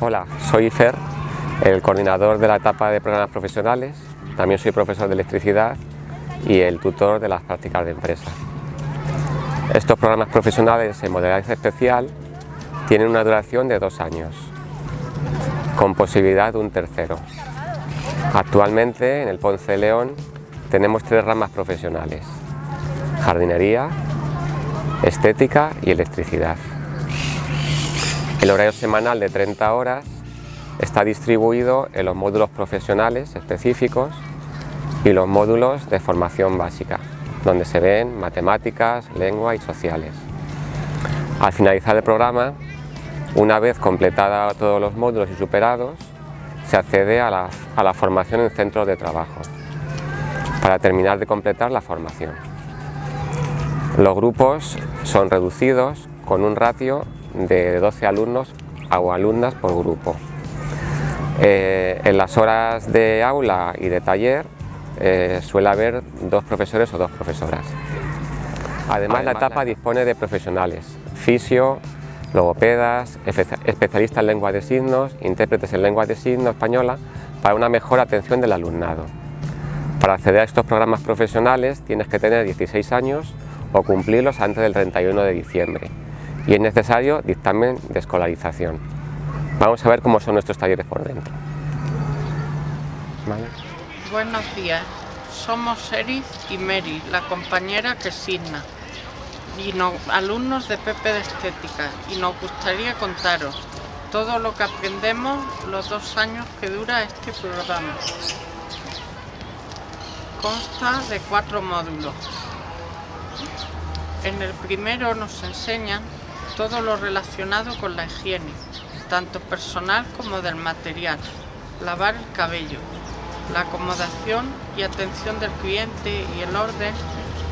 Hola, soy Fer, el coordinador de la etapa de programas profesionales, también soy profesor de electricidad y el tutor de las prácticas de empresa. Estos programas profesionales en modalidad especial tienen una duración de dos años, con posibilidad de un tercero. Actualmente en el Ponce de León tenemos tres ramas profesionales, jardinería, estética y electricidad. El horario semanal de 30 horas está distribuido en los módulos profesionales específicos y los módulos de formación básica, donde se ven matemáticas, lengua y sociales. Al finalizar el programa, una vez completada todos los módulos y superados, se accede a la, a la formación en centros de trabajo, para terminar de completar la formación. Los grupos son reducidos con un ratio de 12 alumnos o alumnas por grupo. Eh, en las horas de aula y de taller eh, suele haber dos profesores o dos profesoras. Además, la etapa dispone de profesionales, fisio, logopedas, especialistas en lengua de signos, intérpretes en lengua de signos española, para una mejor atención del alumnado. Para acceder a estos programas profesionales tienes que tener 16 años o cumplirlos antes del 31 de diciembre y es necesario dictamen de escolarización. Vamos a ver cómo son nuestros talleres por dentro. Buenos días, somos Eris y Mary, la compañera que signa, y alumnos de PP de Estética, y nos gustaría contaros todo lo que aprendemos los dos años que dura este programa. Consta de cuatro módulos. En el primero nos enseñan todo lo relacionado con la higiene, tanto personal como del material, lavar el cabello, la acomodación y atención del cliente y el orden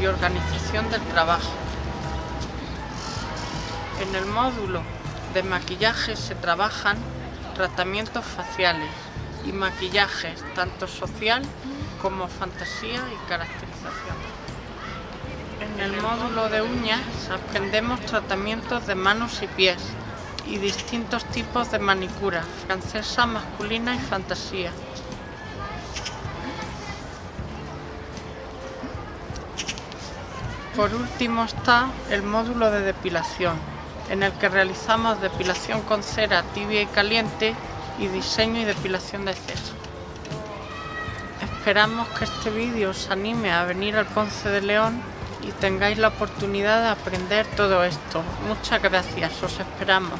y organización del trabajo. En el módulo de maquillaje se trabajan tratamientos faciales y maquillajes tanto social como fantasía y caracterización. En el módulo de uñas aprendemos tratamientos de manos y pies y distintos tipos de manicura, francesa, masculina y fantasía. Por último está el módulo de depilación, en el que realizamos depilación con cera tibia y caliente y diseño y depilación de cejas. Esperamos que este vídeo os anime a venir al Ponce de León y tengáis la oportunidad de aprender todo esto. Muchas gracias, os esperamos.